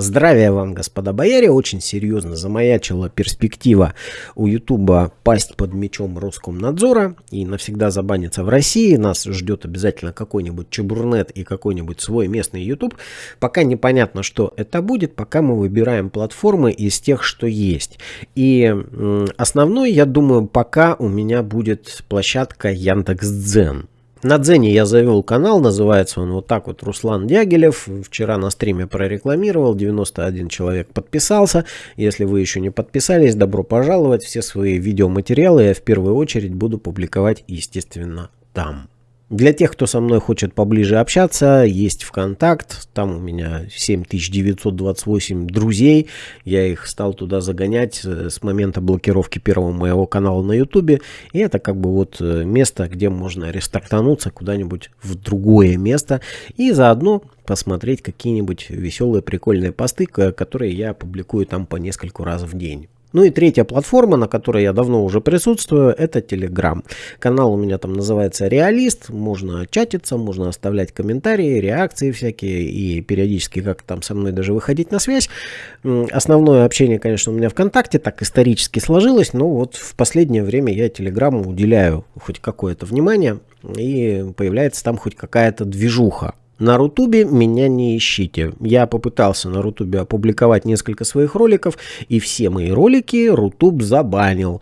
Здравия вам, господа бояре, очень серьезно замаячила перспектива у Ютуба пасть под мечом Роскомнадзора и навсегда забаниться в России. Нас ждет обязательно какой-нибудь Чебурнет и какой-нибудь свой местный Ютуб. Пока непонятно, что это будет, пока мы выбираем платформы из тех, что есть. И основной, я думаю, пока у меня будет площадка Яндекс.Дзен. На Дзене я завел канал, называется он вот так вот Руслан Дягилев. Вчера на стриме прорекламировал, 91 человек подписался. Если вы еще не подписались, добро пожаловать. Все свои видеоматериалы я в первую очередь буду публиковать, естественно, там. Для тех, кто со мной хочет поближе общаться, есть ВКонтакт, там у меня 7928 друзей, я их стал туда загонять э, с момента блокировки первого моего канала на ютубе, и это как бы вот э, место, где можно рестартануться куда-нибудь в другое место, и заодно посмотреть какие-нибудь веселые прикольные посты, которые я публикую там по нескольку раз в день. Ну и третья платформа, на которой я давно уже присутствую, это Telegram. Канал у меня там называется Реалист, можно чатиться, можно оставлять комментарии, реакции всякие и периодически как там со мной даже выходить на связь. Основное общение, конечно, у меня ВКонтакте, так исторически сложилось, но вот в последнее время я Телеграму уделяю хоть какое-то внимание и появляется там хоть какая-то движуха. На Рутубе меня не ищите. Я попытался на Рутубе опубликовать несколько своих роликов, и все мои ролики Рутуб забанил.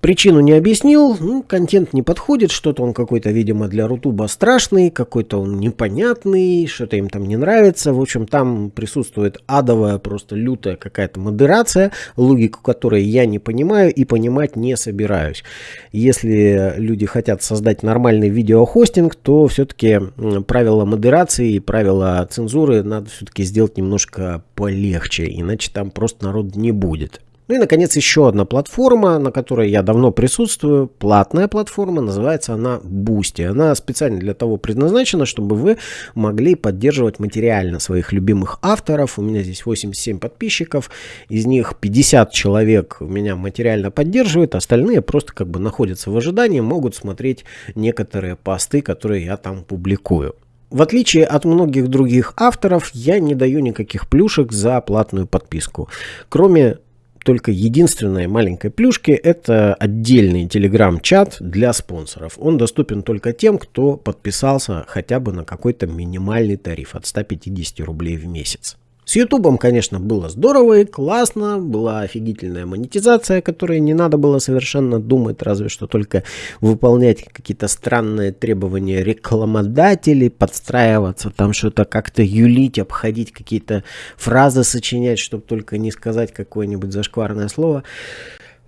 Причину не объяснил, ну, контент не подходит, что-то он какой-то, видимо, для Рутуба страшный, какой-то он непонятный, что-то им там не нравится. В общем, там присутствует адовая, просто лютая какая-то модерация, логику которой я не понимаю и понимать не собираюсь. Если люди хотят создать нормальный видеохостинг, то все-таки правила модерации и правила цензуры надо все-таки сделать немножко полегче, иначе там просто народ не будет. Ну и, наконец, еще одна платформа, на которой я давно присутствую. Платная платформа, называется она Boosty. Она специально для того предназначена, чтобы вы могли поддерживать материально своих любимых авторов. У меня здесь 87 подписчиков, из них 50 человек меня материально поддерживают, остальные просто как бы находятся в ожидании, могут смотреть некоторые посты, которые я там публикую. В отличие от многих других авторов, я не даю никаких плюшек за платную подписку. Кроме только единственная маленькая плюшки это отдельный телеграм-чат для спонсоров. Он доступен только тем, кто подписался хотя бы на какой-то минимальный тариф от 150 рублей в месяц. С Ютубом, конечно, было здорово и классно, была офигительная монетизация, которой не надо было совершенно думать, разве что только выполнять какие-то странные требования рекламодателей, подстраиваться, там что-то как-то юлить, обходить какие-то фразы сочинять, чтобы только не сказать какое-нибудь зашкварное слово.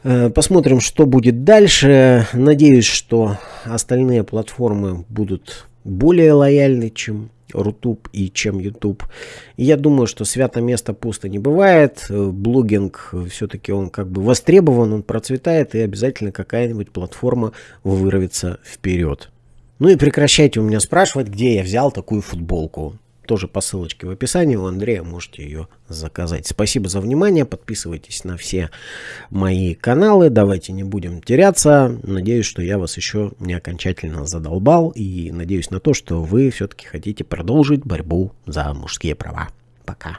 Э, посмотрим, что будет дальше. Надеюсь, что остальные платформы будут более лояльны, чем Рутуб и чем. И я думаю, что свято место пусто не бывает. Э, блогинг э, все-таки он как бы востребован, он процветает, и обязательно какая-нибудь платформа вырвется вперед. Ну и прекращайте у меня спрашивать, где я взял такую футболку тоже по ссылочке в описании у Андрея можете ее заказать. Спасибо за внимание, подписывайтесь на все мои каналы, давайте не будем теряться. Надеюсь, что я вас еще не окончательно задолбал и надеюсь на то, что вы все-таки хотите продолжить борьбу за мужские права. Пока.